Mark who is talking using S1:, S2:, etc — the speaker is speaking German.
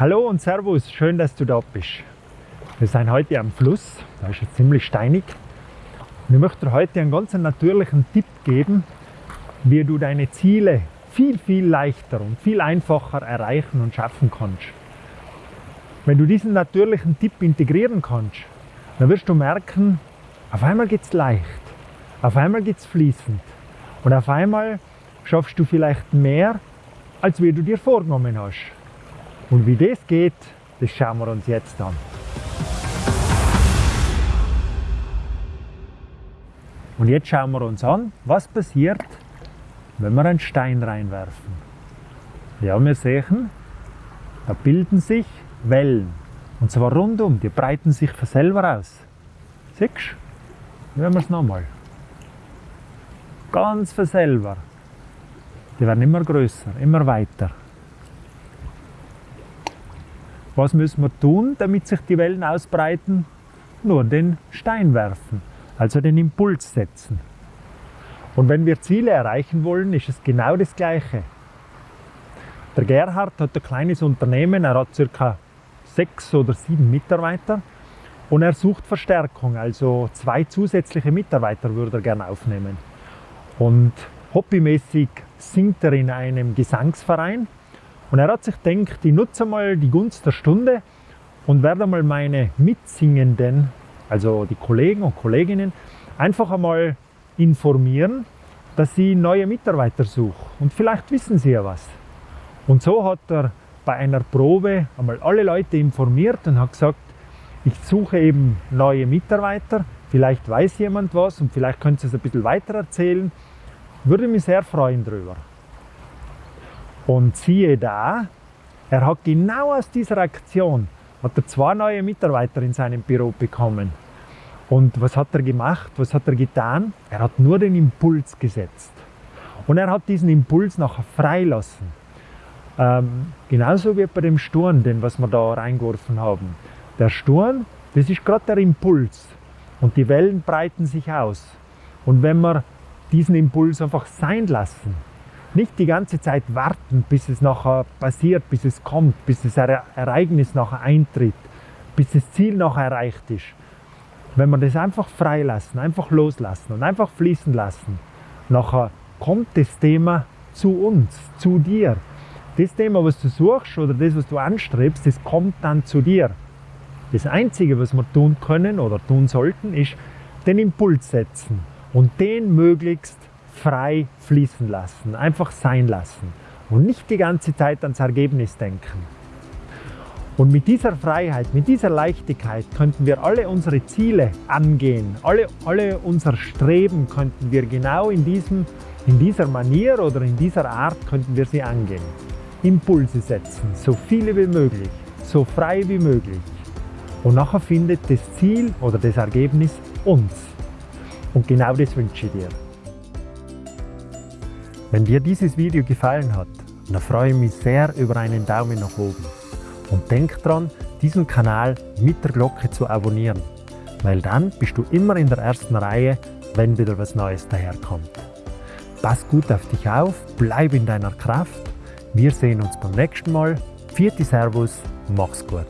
S1: Hallo und Servus, schön, dass du da bist. Wir sind heute am Fluss, da ist es ziemlich steinig. Und ich möchte dir heute einen ganz natürlichen Tipp geben, wie du deine Ziele viel, viel leichter und viel einfacher erreichen und schaffen kannst. Wenn du diesen natürlichen Tipp integrieren kannst, dann wirst du merken, auf einmal geht es leicht, auf einmal geht es fließend und auf einmal schaffst du vielleicht mehr, als wie du dir vorgenommen hast. Und wie das geht, das schauen wir uns jetzt an. Und jetzt schauen wir uns an, was passiert, wenn wir einen Stein reinwerfen. Ja, wir sehen, da bilden sich Wellen. Und zwar rundum, die breiten sich von selber aus. Siehst du? Hören wir es nochmal. Ganz von selber. Die werden immer größer, immer weiter. Was müssen wir tun, damit sich die Wellen ausbreiten? Nur den Stein werfen, also den Impuls setzen. Und wenn wir Ziele erreichen wollen, ist es genau das Gleiche. Der Gerhard hat ein kleines Unternehmen, er hat ca. sechs oder sieben Mitarbeiter und er sucht Verstärkung, also zwei zusätzliche Mitarbeiter würde er gerne aufnehmen. Und hobbymäßig singt er in einem Gesangsverein und er hat sich gedacht, ich nutze mal die Gunst der Stunde und werde mal meine Mitsingenden, also die Kollegen und Kolleginnen, einfach einmal informieren, dass sie neue Mitarbeiter suchen. Und vielleicht wissen sie ja was. Und so hat er bei einer Probe einmal alle Leute informiert und hat gesagt, ich suche eben neue Mitarbeiter, vielleicht weiß jemand was und vielleicht können sie es ein bisschen weiter erzählen. Würde mich sehr freuen darüber. Und siehe da, er hat genau aus dieser Aktion hat er zwei neue Mitarbeiter in seinem Büro bekommen. Und was hat er gemacht? Was hat er getan? Er hat nur den Impuls gesetzt. Und er hat diesen Impuls nachher freilassen. Ähm, genauso wie bei dem Sturm, den was wir da reingeworfen haben. Der Sturm, das ist gerade der Impuls. Und die Wellen breiten sich aus. Und wenn wir diesen Impuls einfach sein lassen, nicht die ganze Zeit warten, bis es nachher passiert, bis es kommt, bis das Ereignis nachher eintritt, bis das Ziel nachher erreicht ist. Wenn wir das einfach freilassen, einfach loslassen und einfach fließen lassen, nachher kommt das Thema zu uns, zu dir. Das Thema, was du suchst oder das, was du anstrebst, das kommt dann zu dir. Das Einzige, was wir tun können oder tun sollten, ist den Impuls setzen und den möglichst frei fließen lassen, einfach sein lassen und nicht die ganze Zeit ans Ergebnis denken. Und mit dieser Freiheit, mit dieser Leichtigkeit könnten wir alle unsere Ziele angehen, alle, alle unser Streben könnten wir genau in, diesem, in dieser Manier oder in dieser Art könnten wir sie angehen. Impulse setzen, so viele wie möglich, so frei wie möglich. Und nachher findet das Ziel oder das Ergebnis uns. Und genau das wünsche ich dir. Wenn dir dieses Video gefallen hat, dann freue ich mich sehr über einen Daumen nach oben. Und denk dran, diesen Kanal mit der Glocke zu abonnieren, weil dann bist du immer in der ersten Reihe, wenn wieder was Neues daherkommt. Pass gut auf dich auf, bleib in deiner Kraft. Wir sehen uns beim nächsten Mal. Vierte Servus, mach's gut.